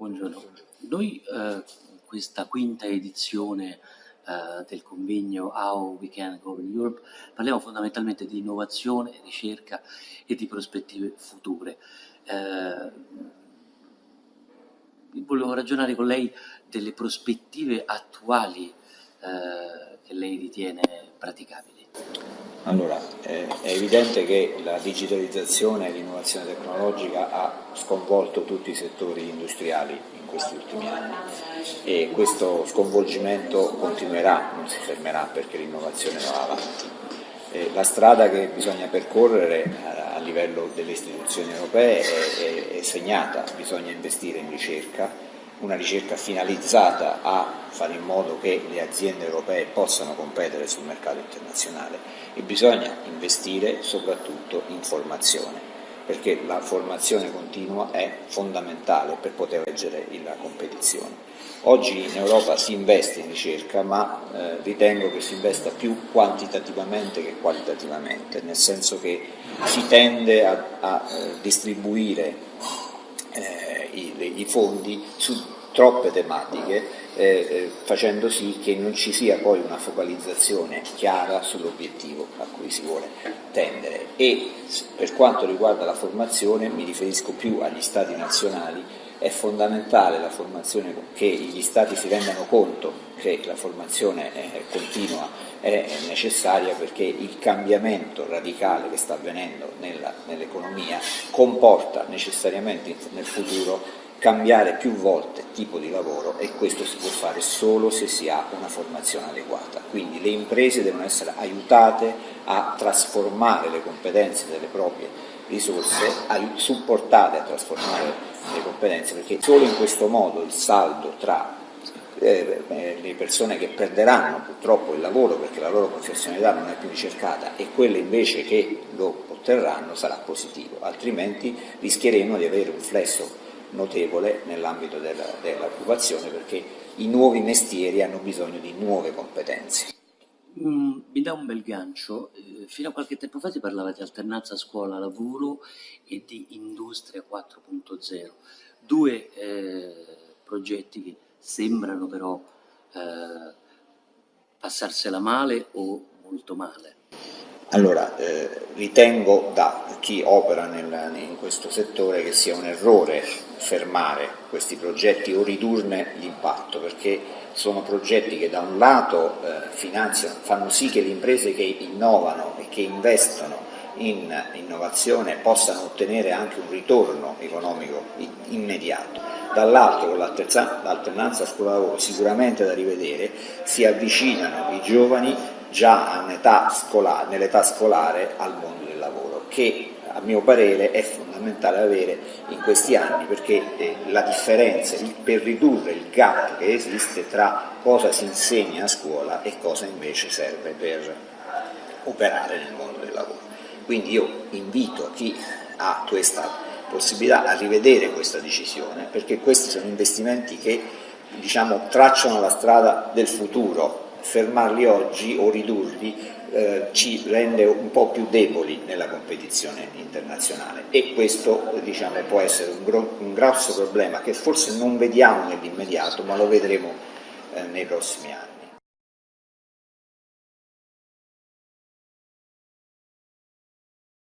Buongiorno. Noi eh, questa quinta edizione eh, del convegno How We Can Govern Europe parliamo fondamentalmente di innovazione, ricerca e di prospettive future. Eh, volevo ragionare con lei delle prospettive attuali eh, che lei ritiene praticabili. Allora, eh, è evidente che la digitalizzazione e l'innovazione tecnologica ha sconvolto tutti i settori industriali in questi ultimi anni e questo sconvolgimento continuerà, non si fermerà perché l'innovazione va avanti. Eh, la strada che bisogna percorrere a, a livello delle istituzioni europee è, è, è segnata, bisogna investire in ricerca, una ricerca finalizzata a fare in modo che le aziende europee possano competere sul mercato internazionale e bisogna investire soprattutto in formazione perché la formazione continua è fondamentale per poter reggere la competizione. Oggi in Europa si investe in ricerca, ma eh, ritengo che si investa più quantitativamente che qualitativamente, nel senso che si tende a, a eh, distribuire eh, i, i fondi su troppe tematiche eh, eh, facendo sì che non ci sia poi una focalizzazione chiara sull'obiettivo a cui si vuole tendere. E per quanto riguarda la formazione mi riferisco più agli stati nazionali è fondamentale la formazione che gli stati si rendano conto che la formazione eh, continua è necessaria perché il cambiamento radicale che sta avvenendo nell'economia comporta necessariamente nel futuro cambiare più volte tipo di lavoro e questo si può fare solo se si ha una formazione adeguata. Quindi le imprese devono essere aiutate a trasformare le competenze delle proprie risorse, supportate a trasformare le competenze perché solo in questo modo il saldo tra eh, eh, le persone che perderanno purtroppo il lavoro perché la loro professionalità non è più ricercata e quelle invece che lo otterranno sarà positivo, altrimenti rischieremo di avere un flesso notevole nell'ambito dell'occupazione perché i nuovi mestieri hanno bisogno di nuove competenze. Mm, mi dà un bel gancio, eh, fino a qualche tempo fa si parlava di alternanza scuola-lavoro e di industria 4.0, due eh, progetti che sembrano però eh, passarsela male o molto male. Allora, eh, ritengo da chi opera nel, in questo settore che sia un errore fermare questi progetti o ridurne l'impatto, perché sono progetti che da un lato eh, finanziano, fanno sì che le imprese che innovano e che investono in innovazione possano ottenere anche un ritorno economico immediato, dall'altro con l'alternanza scuola-lavoro sicuramente da rivedere, si avvicinano i giovani già scolare, nell'età scolare al mondo del lavoro, che a mio parere è fondamentale avere in questi anni perché eh, la differenza, per ridurre il gap che esiste tra cosa si insegna a scuola e cosa invece serve per operare nel mondo del lavoro. Quindi io invito chi ha questa possibilità a rivedere questa decisione perché questi sono investimenti che diciamo, tracciano la strada del futuro fermarli oggi o ridurli eh, ci rende un po' più deboli nella competizione internazionale e questo diciamo, può essere un, gro un, grosso problema che forse non vediamo nell'immediato ma lo vedremo eh, nei prossimi anni.